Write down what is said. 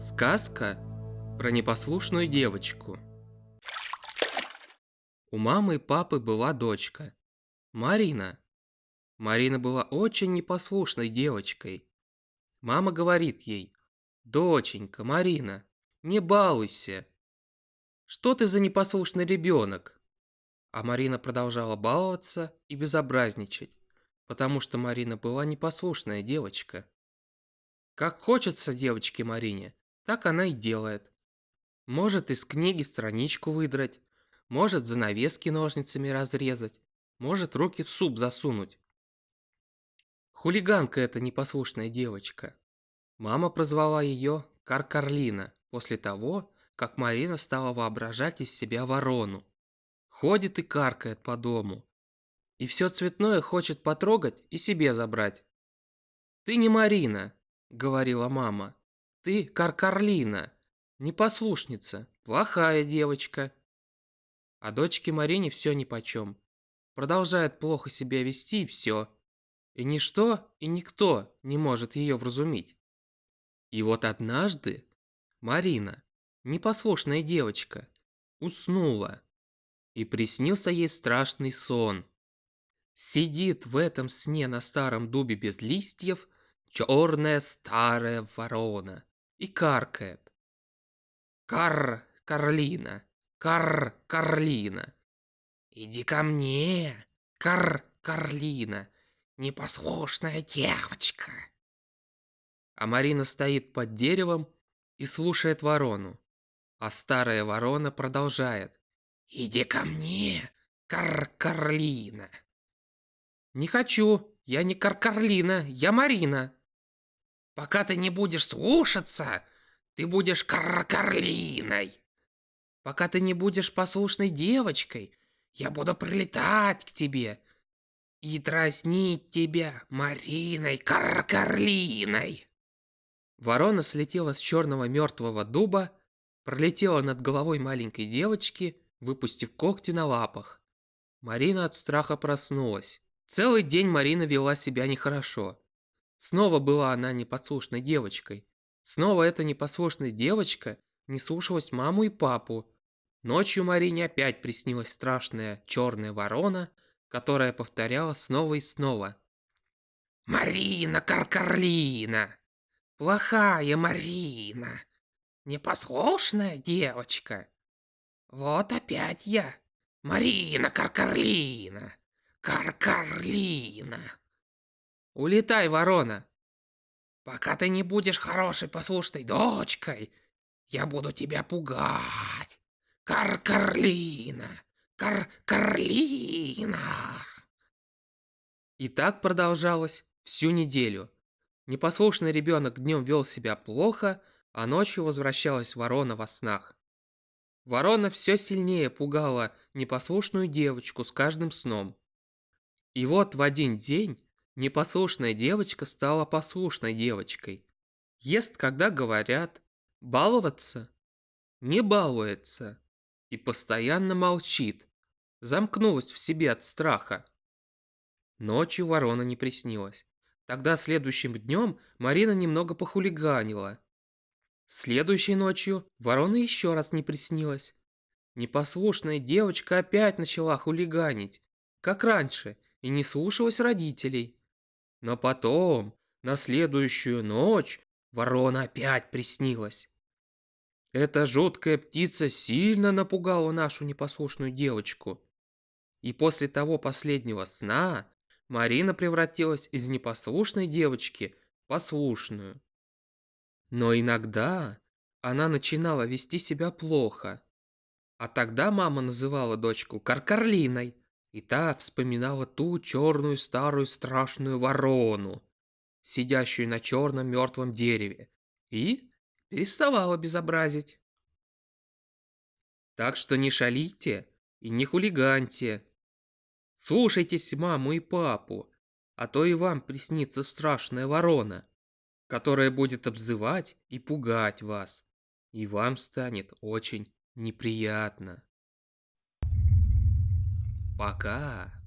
Сказка про непослушную девочку. У мамы и папы была дочка, Марина. Марина была очень непослушной девочкой. Мама говорит ей, «Доченька, Марина, не балуйся. Что ты за непослушный ребенок?» А Марина продолжала баловаться и безобразничать, потому что Марина была непослушная девочка. Как хочется девочке Марине, так она и делает. Может из книги страничку выдрать, может занавески ножницами разрезать, может руки в суп засунуть. Хулиганка эта непослушная девочка. Мама прозвала ее Каркарлина после того, как Марина стала воображать из себя ворону. Ходит и каркает по дому. И все цветное хочет потрогать и себе забрать. «Ты не Марина», — говорила мама. Ты Каркарлина, непослушница, плохая девочка. А дочке Марине все нипочем. Продолжает плохо себя вести и все. И ничто и никто не может ее вразумить. И вот однажды Марина, непослушная девочка, уснула. И приснился ей страшный сон. Сидит в этом сне на старом дубе без листьев черная старая ворона и каркает. Кар, Карлина, Кар, Карлина. Иди ко мне, Кар, Карлина, непослушная девочка. А Марина стоит под деревом и слушает ворону. А старая ворона продолжает. «Иди ко мне, Кар-Карлина!» «Не хочу, я не Кар-Карлина, я Марина!» Пока ты не будешь слушаться, ты будешь каркарлиной. Пока ты не будешь послушной девочкой, я буду прилетать к тебе и дразнить тебя Мариной Каркарлиной. Ворона слетела с черного мертвого дуба, пролетела над головой маленькой девочки, выпустив когти на лапах. Марина от страха проснулась. Целый день Марина вела себя нехорошо. Снова была она непослушной девочкой. Снова эта непослушная девочка не слушалась маму и папу. Ночью Марине опять приснилась страшная черная ворона, которая повторяла снова и снова. «Марина Каркарлина! Плохая Марина! Непослушная девочка! Вот опять я! Марина Каркарлина! Каркарлина!» Улетай, ворона. Пока ты не будешь хорошей послушной дочкой, я буду тебя пугать. Кар-карлина, кар-карлина. И так продолжалось всю неделю. Непослушный ребенок днем вел себя плохо, а ночью возвращалась ворона во снах. Ворона все сильнее пугала непослушную девочку с каждым сном. И вот в один день Непослушная девочка стала послушной девочкой. Ест, когда говорят. Баловаться? Не балуется. И постоянно молчит. Замкнулась в себе от страха. Ночью ворона не приснилась. Тогда следующим днем Марина немного похулиганила. Следующей ночью ворона еще раз не приснилась. Непослушная девочка опять начала хулиганить, как раньше, и не слушалась родителей. Но потом, на следующую ночь, ворона опять приснилась. Эта жуткая птица сильно напугала нашу непослушную девочку. И после того последнего сна Марина превратилась из непослушной девочки в послушную. Но иногда она начинала вести себя плохо. А тогда мама называла дочку Каркарлиной. И та вспоминала ту черную старую страшную ворону, сидящую на черном мертвом дереве, и переставала безобразить. Так что не шалите и не хулиганьте. Слушайтесь маму и папу, а то и вам приснится страшная ворона, которая будет обзывать и пугать вас, и вам станет очень неприятно. Пока.